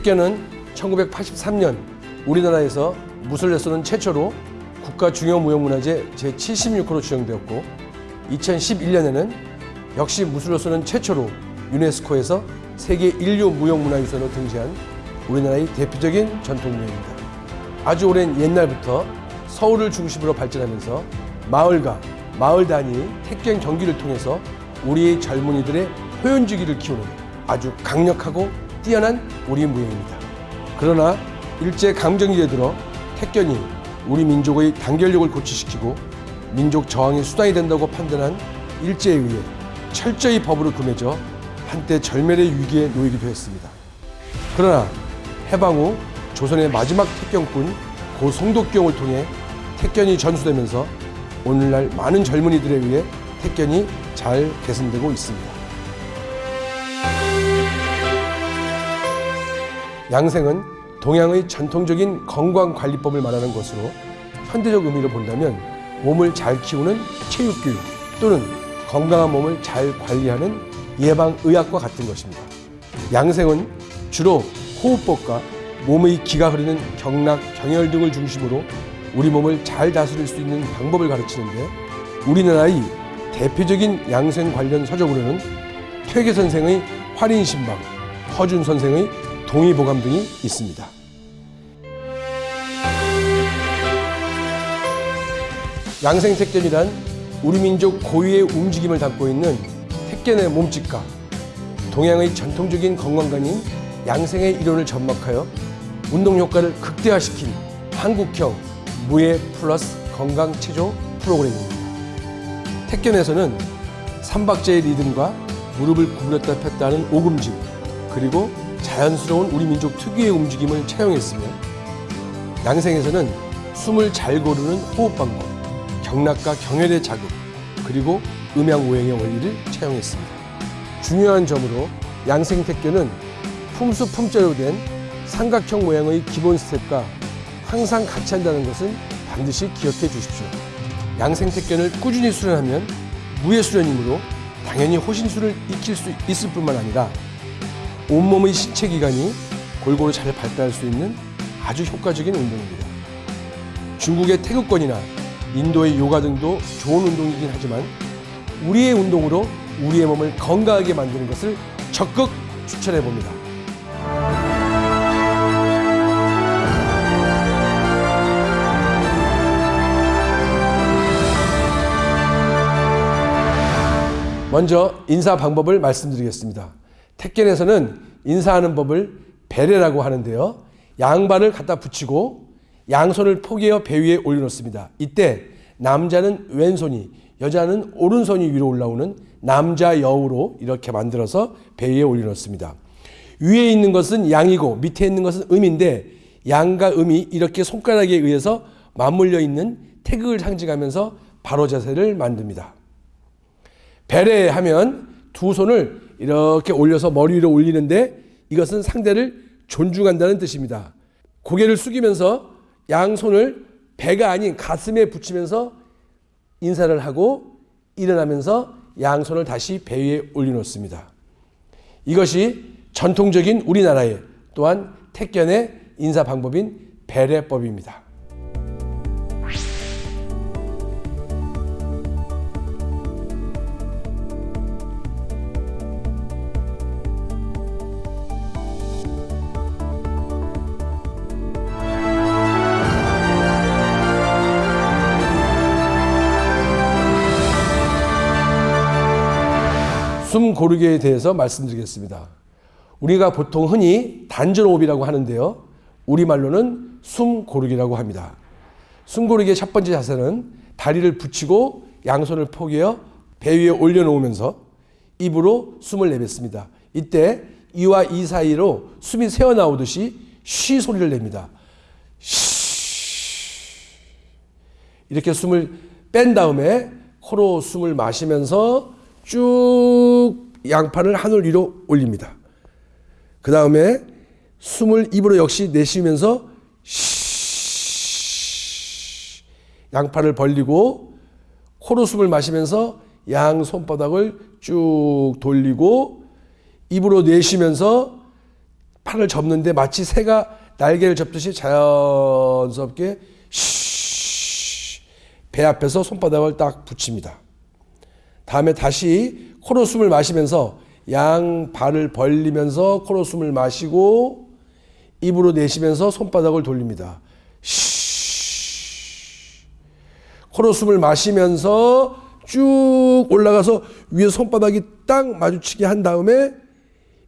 택견은 1983년 우리나라에서 무술레서는 최초로 국가 중요무형문화재 제76호로 지정되었고 2011년에는 역시 무술로서는 최초로 유네스코에서 세계 인류 무형문화유산으로 등재한 우리나라의 대표적인 전통무예입니다. 아주 오랜 옛날부터 서울을 중심으로 발전하면서 마을과 마을 단위 택견 경기를 통해서 우리의 젊은이들의 표현주기를 키우는 아주 강력하고 뛰어난 우리 무예입니다. 그러나 일제 강점기에 들어 택견이 우리 민족의 단결력을 고취시키고 민족 저항의 수단이 된다고 판단한 일제에 의해 철저히 법으로 금해져 한때 절멸의 위기에 놓이기도 했습니다. 그러나 해방 후 조선의 마지막 택견꾼 고 송독경을 통해 택견이 전수되면서 오늘날 많은 젊은이들에 의해 택견이 잘 개선되고 있습니다. 양생은 동양의 전통적인 건강관리법을 말하는 것으로 현대적 의미로 본다면 몸을 잘 키우는 체육교육 또는 건강한 몸을 잘 관리하는 예방의학과 같은 것입니다. 양생은 주로 호흡법과 몸의 기가 흐르는 경락, 경혈 등을 중심으로 우리 몸을 잘 다스릴 수 있는 방법을 가르치는데 우리나라의 대표적인 양생 관련 서적으로는 퇴계 선생의 활인신방, 허준 선생의 동의보감 등이 있습니다. 양생택견이란 우리 민족 고유의 움직임을 담고 있는 택견의 몸짓과 동양의 전통적인 건강관인 양생의 이론을 접목하여 운동 효과를 극대화시킨 한국형 무예 플러스 건강 체조 프로그램입니다. 택견에서는 삼박자의 리듬과 무릎을 구부렸다 폈다 하는 오금짐 그리고 자연스러운 우리 민족 특유의 움직임을 차용했으며 양생에서는 숨을 잘 고르는 호흡 방법, 경락과 경혈의 자극, 그리고 음양 오행의 원리를 차용했습니다. 중요한 점으로 양생 택견은 품수 품자로 된 삼각형 모양의 기본 스텝과 항상 같이 한다는 것은 반드시 기억해 주십시오. 양생 택견을 꾸준히 수련하면 무예 수련이므로 당연히 호신술을 익힐 수 있을 뿐만 아니라 온몸의 신체 기관이 골고루 잘 발달할 수 있는 아주 효과적인 운동입니다. 중국의 태극권이나 인도의 요가 등도 좋은 운동이긴 하지만 우리의 운동으로 우리의 몸을 건강하게 만드는 것을 적극 추천해 봅니다. 먼저 인사 방법을 말씀드리겠습니다. 택견에서는 인사하는 법을 배례라고 하는데요. 양발을 갖다 붙이고 양손을 포개어 배 위에 올려놓습니다. 이때 남자는 왼손이 여자는 오른손이 위로 올라오는 남자 여우로 이렇게 만들어서 배 위에 올려놓습니다. 위에 있는 것은 양이고 밑에 있는 것은 음인데 양과 음이 이렇게 손가락에 의해서 맞물려 있는 태극을 상징하면서 바로 자세를 만듭니다. 배례하면 두 손을 이렇게 올려서 머리 위로 올리는데 이것은 상대를 존중한다는 뜻입니다. 고개를 숙이면서 양손을 배가 아닌 가슴에 붙이면서 인사를 하고 일어나면서 양손을 다시 배 위에 올려놓습니다. 이것이 전통적인 우리나라의 또한 택견의 인사 방법인 배례법입니다. 숨 고르기에 대해서 말씀드리겠습니다. 우리가 보통 흔히 단전호흡이라고 하는데요. 우리말로는 숨 고르기라고 합니다. 숨 고르기의 첫 번째 자세는 다리를 붙이고 양손을 포개어 배 위에 올려놓으면서 입으로 숨을 내뱉습니다. 이때 이와 이 사이로 숨이 새어나오듯이 쉬 소리를 냅니다. 쉬 이렇게 숨을 뺀 다음에 코로 숨을 마시면서 쭉 양팔을 하늘 위로 올립니다. 그 다음에 숨을 입으로 역시 내쉬면서 쉬 양팔을 벌리고 코로 숨을 마시면서 양 손바닥을 쭉 돌리고 입으로 내쉬면서 팔을 접는데 마치 새가 날개를 접듯이 자연스럽게 쉬, 배 앞에서 손바닥을 딱 붙입니다. 다음에 다시 코로 숨을 마시면서 양 발을 벌리면서 코로 숨을 마시고 입으로 내쉬면서 손바닥을 돌립니다. 쉬. 코로 숨을 마시면서 쭉 올라가서 위에 손바닥이 딱 마주치게 한 다음에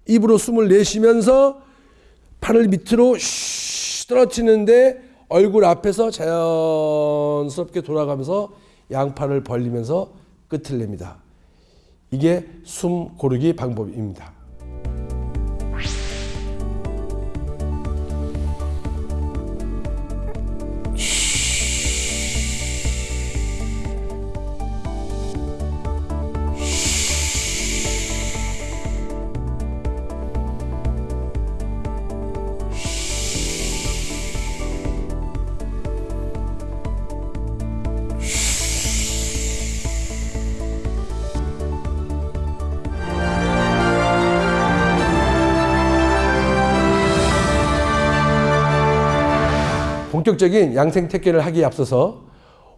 입으로 숨을 내쉬면서 팔을 밑으로 쉬 떨어뜨리는데 얼굴 앞에서 자연스럽게 돌아가면서 양팔을 벌리면서 끝을 냅니다. 이게 숨 고르기 방법입니다. 본격적인 양생 택계를 하기에 앞서서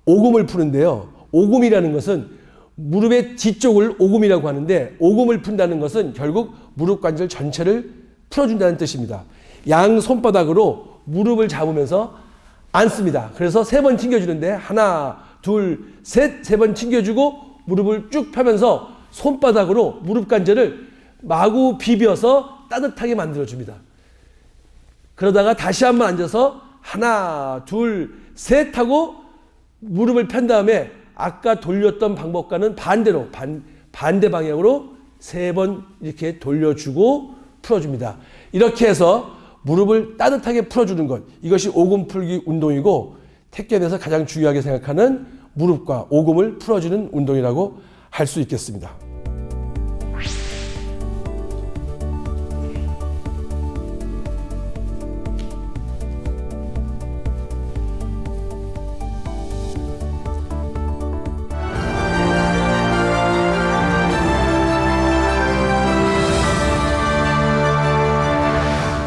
오금을 푸는데요. 오금이라는 것은 무릎의 뒤쪽을 오금이라고 하는데 오금을 푼다는 것은 결국 무릎 관절 전체를 풀어준다는 뜻입니다. 양 손바닥으로 무릎을 잡으면서 앉습니다. 그래서 세 번 튕겨주는데 하나, 둘, 셋, 세 번 튕겨주고 무릎을 쭉 펴면서 손바닥으로 무릎 관절을 마구 비벼서 따뜻하게 만들어줍니다. 그러다가 다시 한번 앉아서 하나, 둘, 셋 하고 무릎을 편 다음에 아까 돌렸던 방법과는 반대로 반, 반대 방향으로 세 번 이렇게 돌려주고 풀어줍니다. 이렇게 해서 무릎을 따뜻하게 풀어주는 것 이것이 오금 풀기 운동이고 택견에서 가장 중요하게 생각하는 무릎과 오금을 풀어주는 운동이라고 할 수 있겠습니다.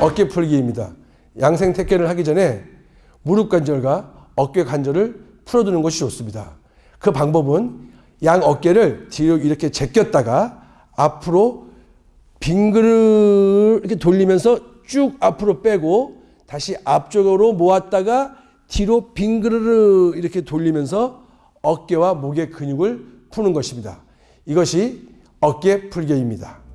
어깨 풀기입니다. 양생 택견을 하기 전에 무릎 관절과 어깨 관절을 풀어두는 것이 좋습니다. 그 방법은 양 어깨를 뒤로 이렇게 제꼈다가 앞으로 빙그르 이렇게 돌리면서 쭉 앞으로 빼고 다시 앞쪽으로 모았다가 뒤로 빙그르르 이렇게 돌리면서 어깨와 목의 근육을 푸는 것입니다. 이것이 어깨 풀기입니다.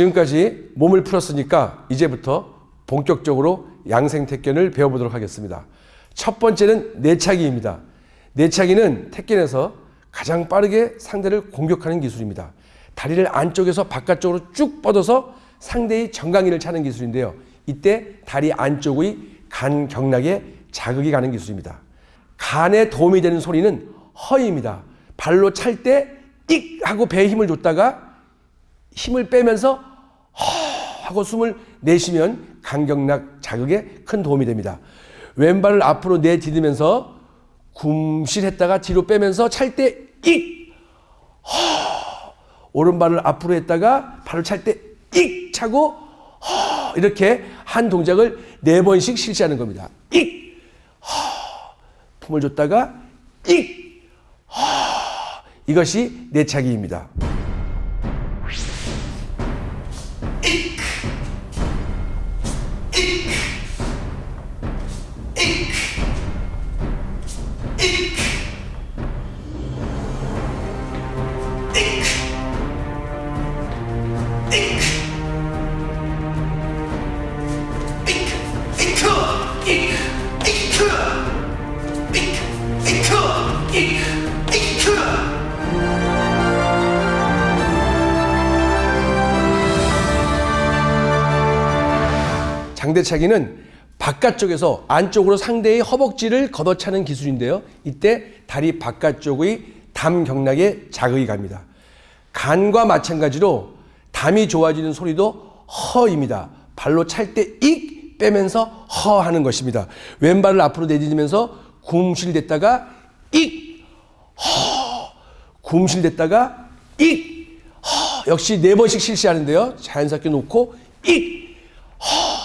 지금까지 몸을 풀었으니까 이제부터 본격적으로 양생 택견을 배워보도록 하겠습니다. 첫 번째는 내차기입니다. 내차기는 택견에서 가장 빠르게 상대를 공격하는 기술입니다. 다리를 안쪽에서 바깥쪽으로 쭉 뻗어서 상대의 정강이를 차는 기술인데요. 이때 다리 안쪽의 간 경락에 자극이 가는 기술입니다. 간에 도움이 되는 소리는 허입니다. 발로 찰 때 띡 하고 배에 힘을 줬다가 힘을 빼면서 허 하고 숨을 내쉬면 간경락 자극에 큰 도움이 됩니다. 왼발을 앞으로 내디디면서 굼실했다가 뒤로 빼면서 찰 때 익! 허! 오른발을 앞으로 했다가 발을 찰 때 익! 차고 허! 이렇게 한 동작을 네 번씩 실시하는 겁니다. 익! 허! 품을 줬다가 익! 허! 이것이 내차기입니다. 대차기는 바깥쪽에서 안쪽으로 상대의 허벅지를 걷어차는 기술인데요. 이때 다리 바깥쪽의 담 경락에 자극이 갑니다. 간과 마찬가지로 담이 좋아지는 소리도 허입니다. 발로 찰 때 익 빼면서 허 하는 것입니다. 왼발을 앞으로 내딛으면서 굼실댔다가 익 허 굼실댔다가 익 허 역시 네 번씩 실시하는데요. 자연스럽게 놓고 익 허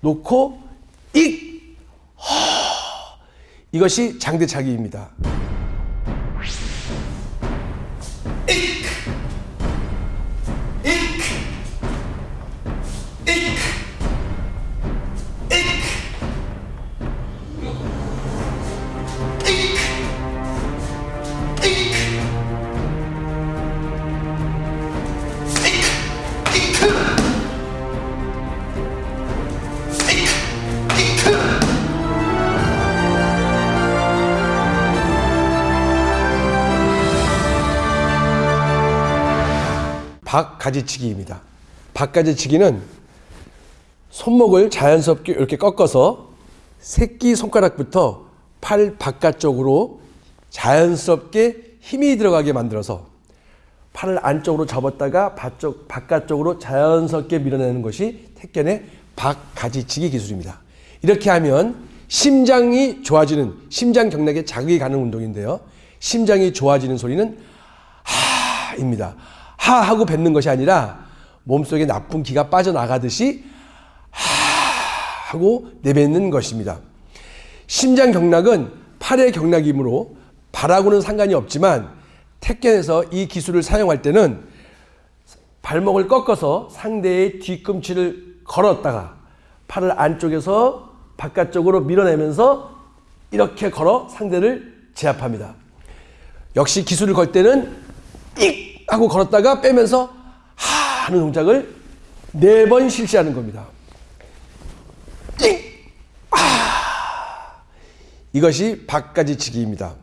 놓고 익 허 이것이 장대차기입니다. 박가지치기입니다. 박가지치기는 손목을 자연스럽게 이렇게 꺾어서 새끼 손가락부터 팔 바깥쪽으로 자연스럽게 힘이 들어가게 만들어서 팔을 안쪽으로 접었다가 바쪽, 바깥쪽으로 자연스럽게 밀어내는 것이 택견의 박가지치기 기술입니다. 이렇게 하면 심장이 좋아지는 심장 경락에 자극이 가는 운동인데요. 심장이 좋아지는 소리는 하입니다. 하 하고 뱉는 것이 아니라 몸속에 나쁜 기가 빠져나가듯이 하 하고 내뱉는 것입니다. 심장 경락은 팔의 경락이므로 발하고는 상관이 없지만 택견에서 이 기술을 사용할 때는 발목을 꺾어서 상대의 뒤꿈치를 걸었다가 팔을 안쪽에서 바깥쪽으로 밀어내면서 이렇게 걸어 상대를 제압합니다. 역시 기술을 걸 때는 익 하고 걸었다가 빼면서 하 하는 동작을 네 번 실시하는 겁니다. 익! 아! 이것이 박가지치기입니다.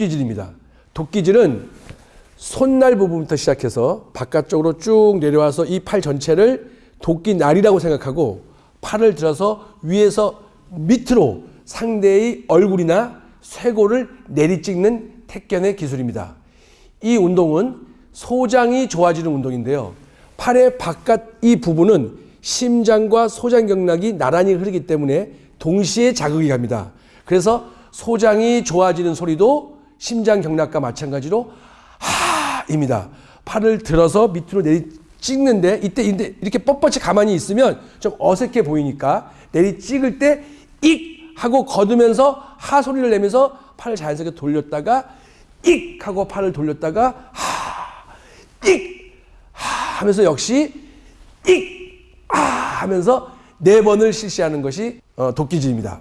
도끼질입니다. 도끼질은 손날 부분부터 시작해서 바깥쪽으로 쭉 내려와서 이 팔 전체를 도끼날이라고 생각하고 팔을 들어서 위에서 밑으로 상대의 얼굴이나 쇄골을 내리찍는 택견의 기술입니다. 이 운동은 소장이 좋아지는 운동인데요. 팔의 바깥 이 부분은 심장과 소장 경락이 나란히 흐르기 때문에 동시에 자극이 갑니다. 그래서 소장이 좋아지는 소리도 심장 경락과 마찬가지로 하입니다. 팔을 들어서 밑으로 내리 찍는데 이때 이렇게 뻣뻣이 가만히 있으면 좀 어색해 보이니까 내리 찍을 때 익 하고 거두면서 하 소리를 내면서 팔을 자연스럽게 돌렸다가 익 하고 팔을 돌렸다가 하익 하 하면서 역시 익 아 하면서 네 번을 실시하는 것이 어, 도끼질입니다.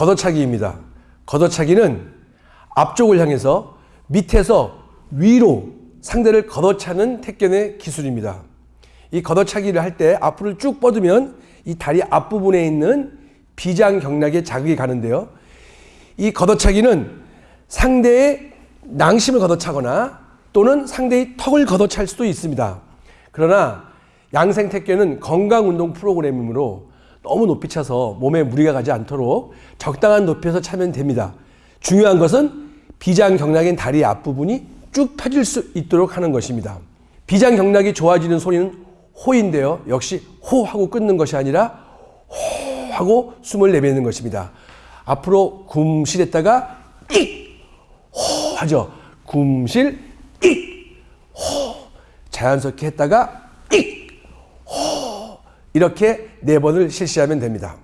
걷어차기입니다. 걷어차기는 앞쪽을 향해서 밑에서 위로 상대를 걷어차는 택견의 기술입니다. 이 걷어차기를 할 때 앞으로 쭉 뻗으면 이 다리 앞부분에 있는 비장 경락에 자극이 가는데요. 이 걷어차기는 상대의 낭심을 걷어차거나 또는 상대의 턱을 걷어찰 수도 있습니다. 그러나 양생택견은 건강운동 프로그램이므로 너무 높이 차서 몸에 무리가 가지 않도록 적당한 높이에서 차면 됩니다. 중요한 것은 비장 경락인 다리 앞부분이 쭉 펴질 수 있도록 하는 것입니다. 비장 경락이 좋아지는 소리는 호인데요. 역시 호 하고 끊는 것이 아니라 호 하고 숨을 내뱉는 것입니다. 앞으로 굼실했다가 익! 호 하죠. 굼실 익! 호 자연스럽게 했다가 익! 호 이렇게 네 번을 실시하면 됩니다.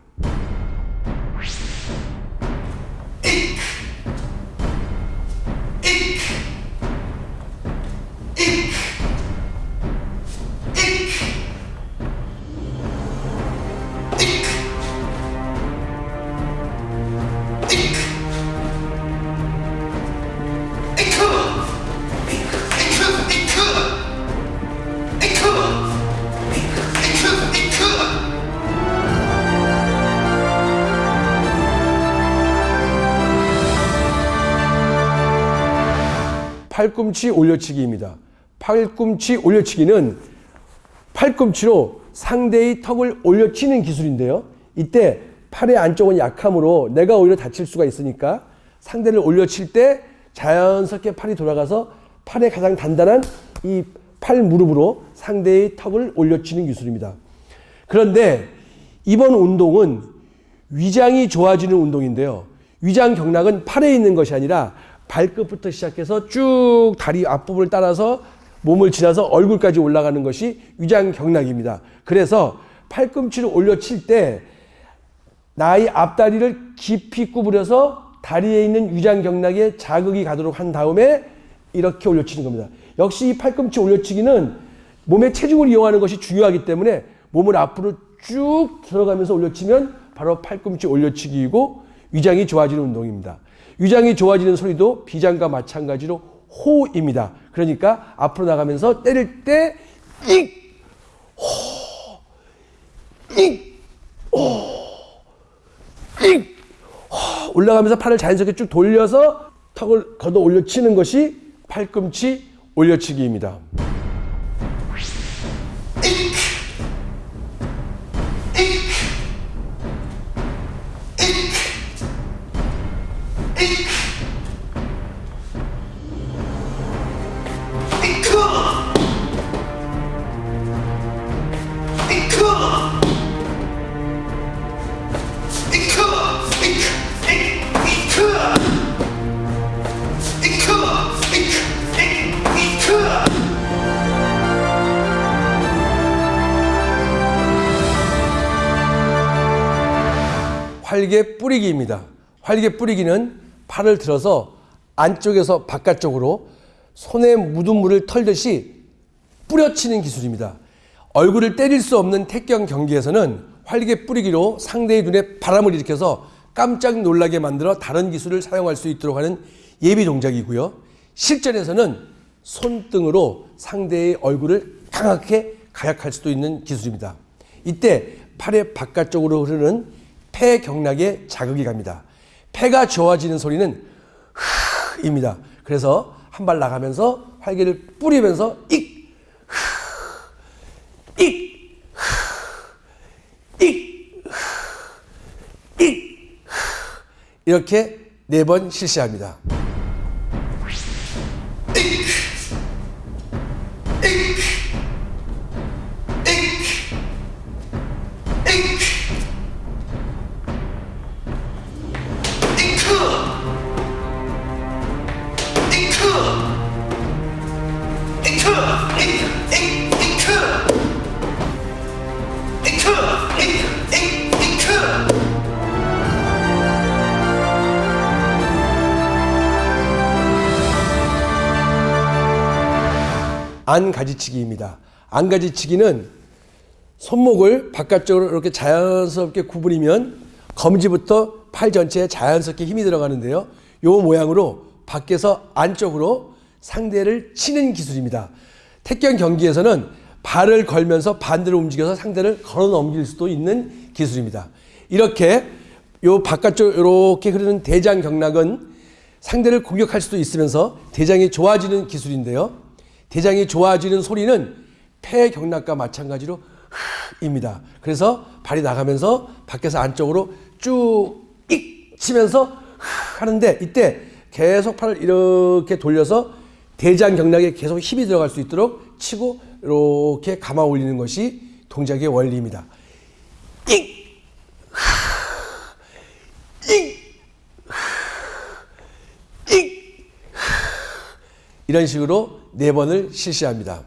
팔꿈치 올려치기입니다. 팔꿈치 올려치기는 팔꿈치로 상대의 턱을 올려치는 기술인데요. 이때 팔의 안쪽은 약함으로 내가 오히려 다칠 수가 있으니까 상대를 올려칠 때 자연스럽게 팔이 돌아가서 팔의 가장 단단한 이 팔 무릎으로 상대의 턱을 올려치는 기술입니다. 그런데 이번 운동은 위장이 좋아지는 운동인데요. 위장 경락은 팔에 있는 것이 아니라 발끝부터 시작해서 쭉 다리 앞부분을 따라서 몸을 지나서 얼굴까지 올라가는 것이 위장 경락입니다. 그래서 팔꿈치를 올려칠 때 나의 앞다리를 깊이 구부려서 다리에 있는 위장 경락에 자극이 가도록 한 다음에 이렇게 올려치는 겁니다. 역시 이 팔꿈치 올려치기는 몸의 체중을 이용하는 것이 중요하기 때문에 몸을 앞으로 쭉 들어가면서 올려치면 바로 팔꿈치 올려치기이고 위장이 좋아지는 운동입니다. 위장이 좋아지는 소리도 비장과 마찬가지로 호입니다. 그러니까 앞으로 나가면서 때릴 때 익, 호, 익, 호, 익, 호! 올라가면서 팔을 자연스럽게 쭉 돌려서 턱을 걷어 올려치는 것이 팔꿈치 올려치기입니다. 뿌리기입니다. 활개 뿌리기는 팔을 들어서 안쪽에서 바깥쪽으로 손에 묻은 물을 털듯이 뿌려치는 기술입니다. 얼굴을 때릴 수 없는 태경 경기에서는 활개 뿌리기로 상대의 눈에 바람을 일으켜서 깜짝 놀라게 만들어 다른 기술을 사용할 수 있도록 하는 예비 동작이고요. 실전에서는 손등으로 상대의 얼굴을 강하게 가약할 수도 있는 기술입니다. 이때 팔의 바깥쪽으로 흐르는 폐 경락에 자극이 갑니다. 폐가 좋아지는 소리는 흐입니다. 그래서 한 발 나가면서 활개를 뿌리면서 익, 흐, 익, 흐, 익, 흐, 익, 흐. 이렇게 네 번 실시합니다. 안가지치기입니다. 안가지치기는 손목을 바깥쪽으로 이렇게 자연스럽게 구부리면 검지부터 팔 전체에 자연스럽게 힘이 들어가는데요. 이 모양으로 밖에서 안쪽으로 상대를 치는 기술입니다. 태권 경기에서는 발을 걸면서 반대로 움직여서 상대를 걸어 넘길 수도 있는 기술입니다. 이렇게 요 바깥쪽 이렇게 흐르는 대장 경락은 상대를 공격할 수도 있으면서 대장이 좋아지는 기술인데요. 대장이 좋아지는 소리는 폐경락과 마찬가지로 흐 입니다. 그래서 발이 나가면서 밖에서 안쪽으로 쭉익 치면서 하는데 이때 계속 팔을 이렇게 돌려서 대장 경락에 계속 힘이 들어갈 수 있도록 치고 이렇게 감아 올리는 것이 동작의 원리입니다. 익! 익! 익! 이런 식으로 네 번을 실시합니다.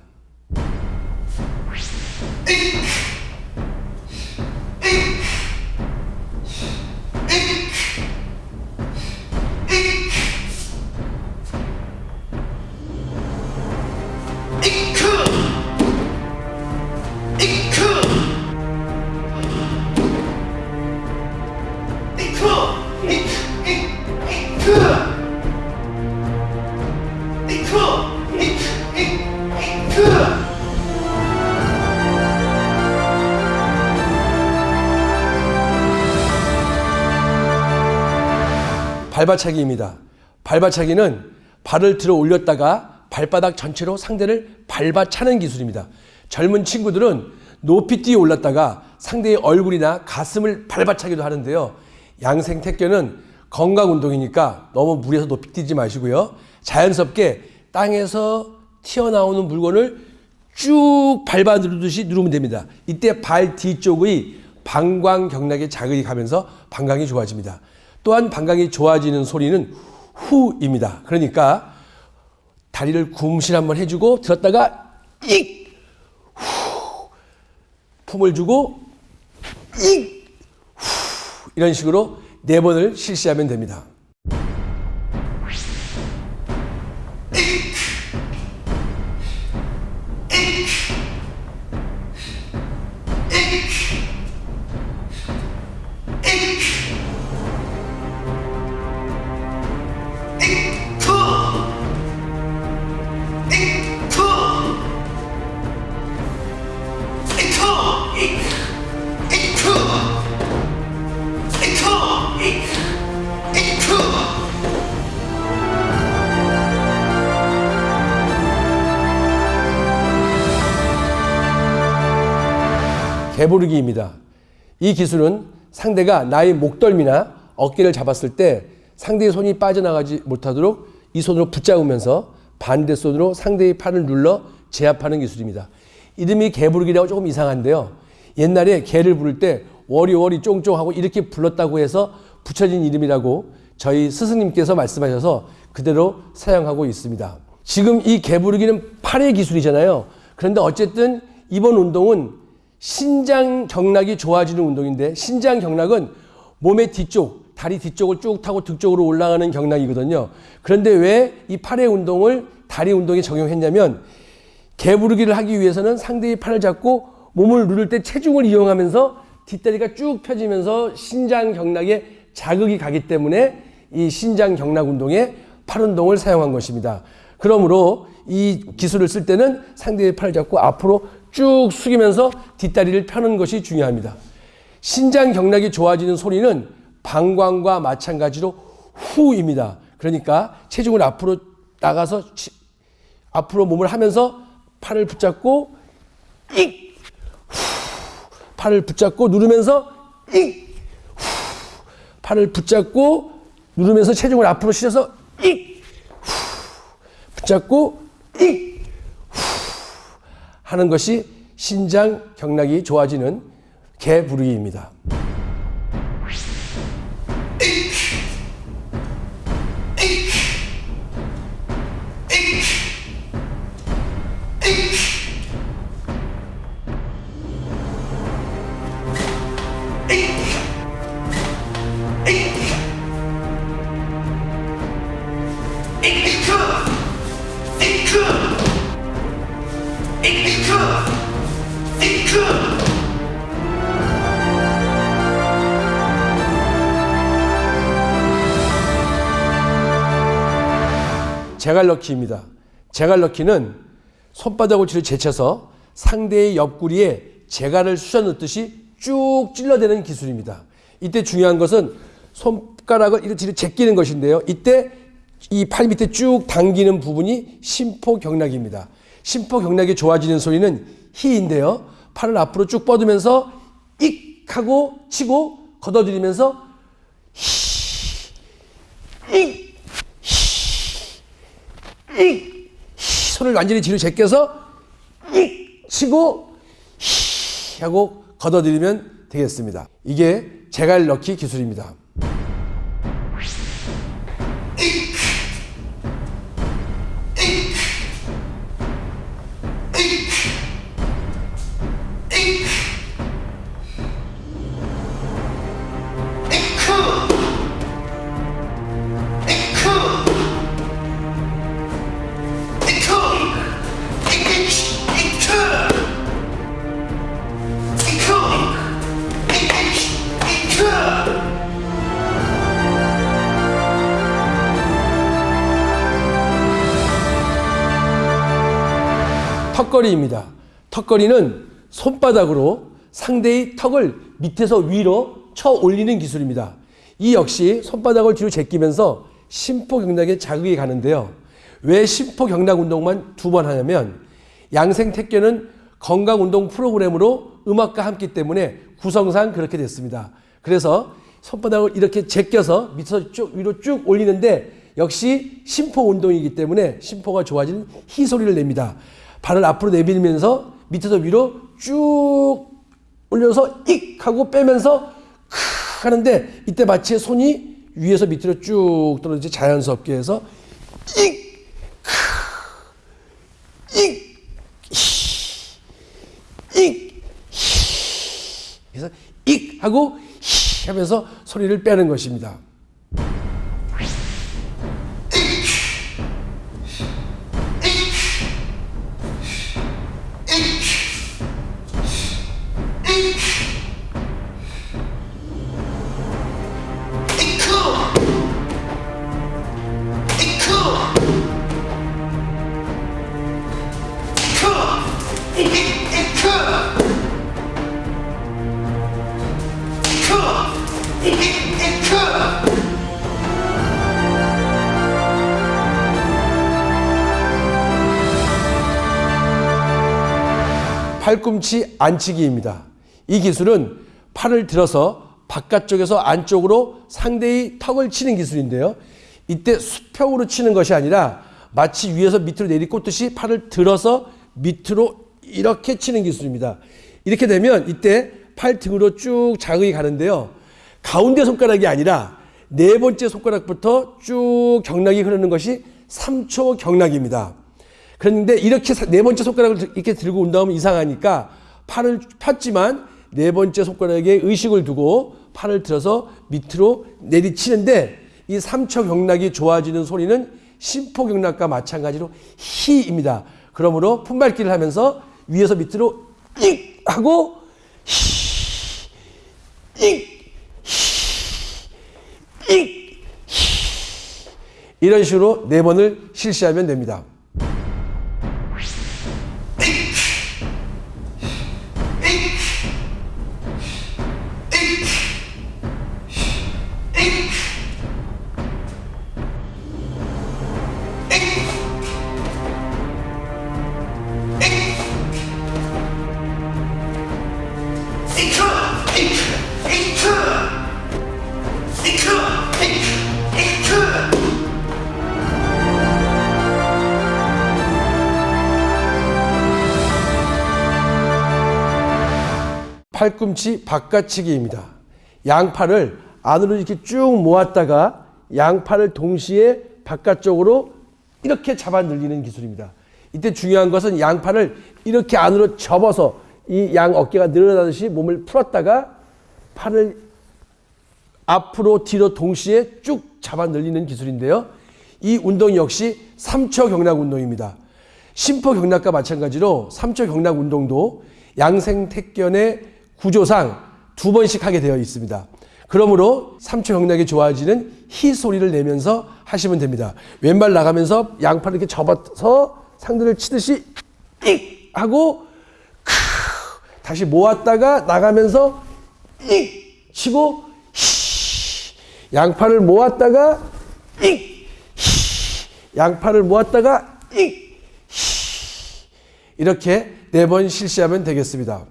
발바차기입니다. 발바차기는 발을 들어 올렸다가 발바닥 전체로 상대를 밟아차는 기술입니다. 젊은 친구들은 높이 뛰어 올랐다가 상대의 얼굴이나 가슴을 밟아차기도 하는데요. 양생 태권은 건강 운동이니까 너무 무리해서 높이 뛰지 마시고요. 자연스럽게 땅에서 튀어나오는 물건을 쭉 밟아 누르듯이 누르면 됩니다. 이때 발 뒤쪽의 방광 경락에 자극이 가면서 방광이 좋아집니다. 또한 방광이 좋아지는 소리는 후입니다. 그러니까 다리를 굼실 한번 해주고 들었다가 익! 후! 품을 주고 익! 후! 이런 식으로 네 번을 실시하면 됩니다. 기술은 상대가 나의 목덜미나 어깨를 잡았을 때 상대의 손이 빠져나가지 못하도록 이 손으로 붙잡으면서 반대 손으로 상대의 팔을 눌러 제압하는 기술입니다. 이름이 개부르기라고 조금 이상한데요. 옛날에 개를 부를 때 워리워리 쫑쫑 하고 이렇게 불렀다고 해서 붙여진 이름이라고 저희 스승님께서 말씀하셔서 그대로 사용하고 있습니다. 지금 이 개부르기는 팔의 기술이잖아요. 그런데 어쨌든 이번 운동은 신장 경락이 좋아지는 운동인데 신장 경락은 몸의 뒤쪽, 다리 뒤쪽을 쭉 타고 등 쪽으로 올라가는 경락이거든요. 그런데 왜 이 팔의 운동을 다리 운동에 적용했냐면 개부르기를 하기 위해서는 상대의 팔을 잡고 몸을 누를 때 체중을 이용하면서 뒷다리가 쭉 펴지면서 신장 경락에 자극이 가기 때문에 이 신장 경락 운동에 팔 운동을 사용한 것입니다. 그러므로 이 기술을 쓸 때는 상대의 팔을 잡고 앞으로 쭉 숙이면서 뒷다리를 펴는 것이 중요합니다. 신장 경락이 좋아지는 소리는 방광과 마찬가지로 후입니다. 그러니까 체중을 앞으로 나가서 앞으로 몸을 하면서 팔을 붙잡고 익! 후, 팔을 붙잡고 누르면서 익! 후, 팔을 붙잡고 누르면서 체중을 앞으로 실어서 익! 후, 붙잡고 익 하는 것이 신장 경락이 좋아지는 개 부르기입니다. 제갈넣기입니다. 제갈넣기는 손바닥을 뒤로 제쳐서 상대의 옆구리에 제갈을 쑤셔 넣듯이 쭉 찔러대는 기술입니다. 이때 중요한 것은 손가락을 이렇게 제끼는 것인데요. 이때 이 팔 밑에 쭉 당기는 부분이 심포경락입니다. 심포경락이 좋아지는 소리는 히인데요. 팔을 앞으로 쭉 뻗으면서 익 하고 치고 걷어들이면서 히, 익, 히, 익, 히, 손을 완전히 뒤로 제껴서 익 치고 히 하고 걷어들이면 되겠습니다. 이게 제갈 넣기 기술입니다. 턱걸이는 손바닥으로 상대의 턱을 밑에서 위로 쳐 올리는 기술입니다. 이 역시 손바닥을 뒤로 제끼면서 심포경락에 자극이 가는데요. 왜 심포경락 운동만 두 번 하냐면 양생 택견은 건강운동 프로그램으로 음악과 함께 때문에 구성상 그렇게 됐습니다. 그래서 손바닥을 이렇게 제껴서 밑에서 쭉 위로 쭉 올리는데 역시 심포 운동이기 때문에 심포가 좋아지는 히 소리를 냅니다. 발을 앞으로 내밀면서 밑에서 위로 쭉 올려서 익 하고 빼면서 크 하는데 이때 마치 손이 위에서 밑으로 쭉 떨어지지 자연스럽게 해서 익, 크, 익, 히, 익, 히. 그래서 익 하고 히 하면서 소리를 빼는 것입니다. 팔꿈치 안치기입니다. 이 기술은 팔을 들어서 바깥쪽에서 안쪽으로 상대의 턱을 치는 기술인데요. 이때 수평으로 치는 것이 아니라 마치 위에서 밑으로 내리꽂듯이 팔을 들어서 밑으로 이렇게 치는 기술입니다. 이렇게 되면 이때 팔 등으로 쭉 자극이 가는데요. 가운데 손가락이 아니라 네 번째 손가락부터 쭉 경락이 흐르는 것이 3초 경락입니다. 그런데 이렇게 네 번째 손가락을 이렇게 들고 온 다음에 이상하니까 팔을 폈지만 네 번째 손가락에 의식을 두고 팔을 들어서 밑으로 내리치는데 이 3초 경락이 좋아지는 소리는 심포 경락과 마찬가지로 히입니다. 그러므로 품밟기를 하면서 위에서 밑으로 익 하고 히, 익, 히, 익, 히. 이런 식으로 네 번을 실시하면 됩니다. 팔꿈치 바깥치기입니다. 양팔을 안으로 이렇게 쭉 모았다가 양팔을 동시에 바깥쪽으로 이렇게 잡아 늘리는 기술입니다. 이때 중요한 것은 양팔을 이렇게 안으로 접어서 이 양 어깨가 늘어나듯이 몸을 풀었다가 팔을 앞으로 뒤로 동시에 쭉 잡아 늘리는 기술인데요. 이 운동 역시 3초 경락 운동입니다. 심포 경락과 마찬가지로 3초 경락 운동도 양생택견의 구조상 두 번씩 하게 되어 있습니다. 그러므로 3초 경락이 좋아지는 히 소리를 내면서 하시면 됩니다. 왼발 나가면서 양팔을 이렇게 접어서 상대를 치듯이 익 하고 크 다시 모았다가 나가면서 익 치고 히 양팔을 모았다가 익 히 양팔을 모았다가 익 히 이렇게 네 번 실시하면 되겠습니다.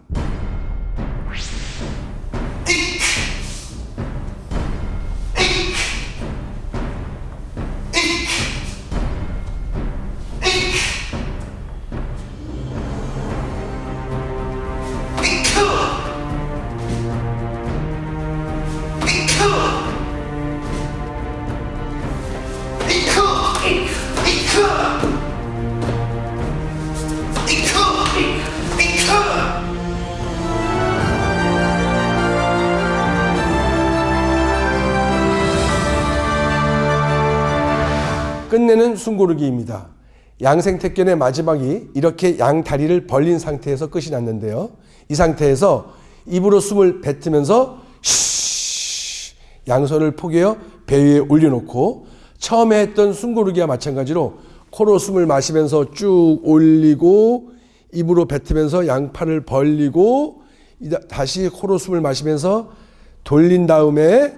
끝내는 숨고르기입니다. 양생택견의 마지막이 이렇게 양 다리를 벌린 상태에서 끝이 났는데요. 이 상태에서 입으로 숨을 뱉으면서 쉬 양손을 포개어 배 위에 올려놓고 처음에 했던 숨고르기와 마찬가지로 코로 숨을 마시면서 쭉 올리고 입으로 뱉으면서 양팔을 벌리고 다시 코로 숨을 마시면서 돌린 다음에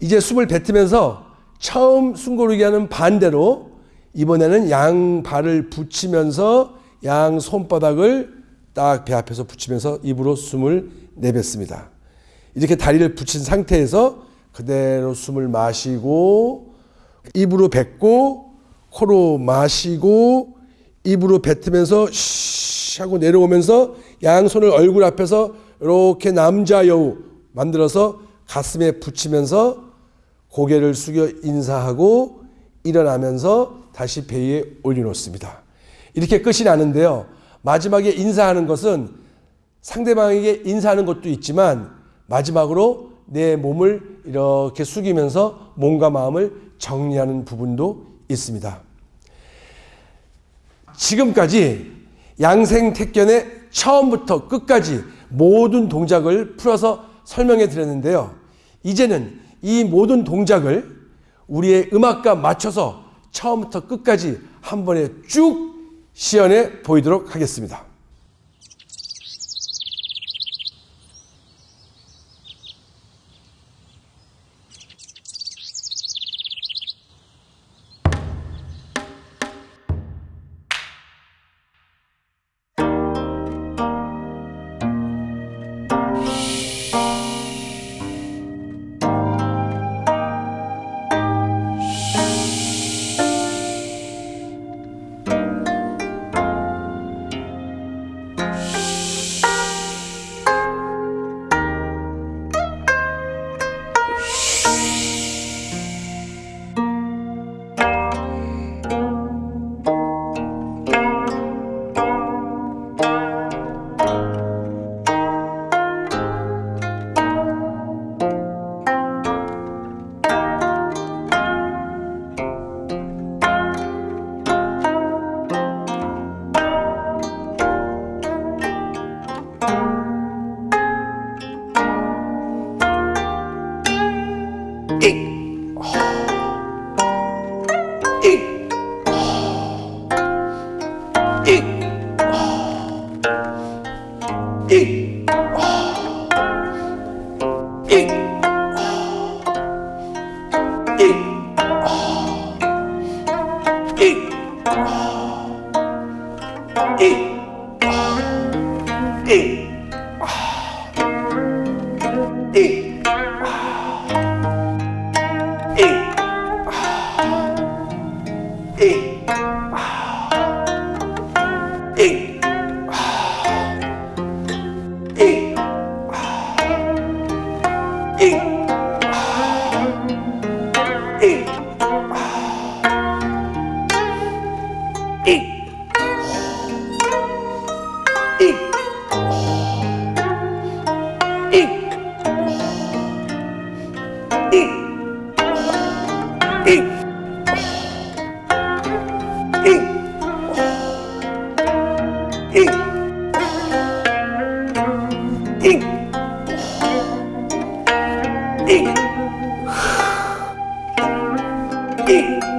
이제 숨을 뱉으면서 처음 숨고르기 하는 반대로 이번에는 양 발을 붙이면서 양 손바닥을 딱 배 앞에서 붙이면서 입으로 숨을 내뱉습니다. 이렇게 다리를 붙인 상태에서 그대로 숨을 마시고 입으로 뱉고 코로 마시고 입으로 뱉으면서 쉬 하고 내려오면서 양손을 얼굴 앞에서 이렇게 남자 여우 만들어서 가슴에 붙이면서 고개를 숙여 인사하고 일어나면서 다시 배 위에 올려놓습니다. 이렇게 끝이 나는데요. 마지막에 인사하는 것은 상대방에게 인사하는 것도 있지만 마지막으로 내 몸을 이렇게 숙이면서 몸과 마음을 정리하는 부분도 있습니다. 지금까지 양생택견의 처음부터 끝까지 모든 동작을 풀어서 설명해 드렸는데요. 이제는 이 모든 동작을 우리의 음악과 맞춰서 처음부터 끝까지 한 번에 쭉 시연해 보이도록 하겠습니다. Eat.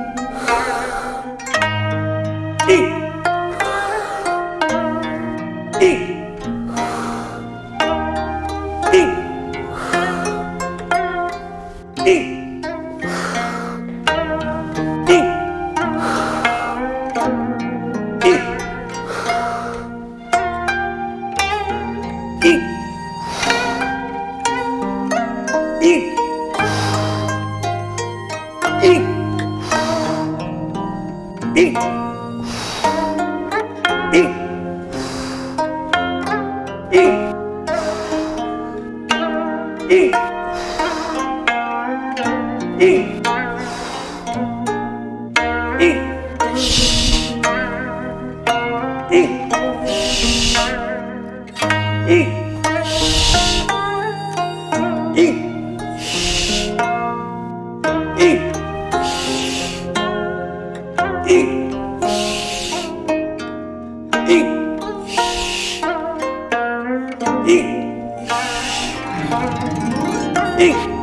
이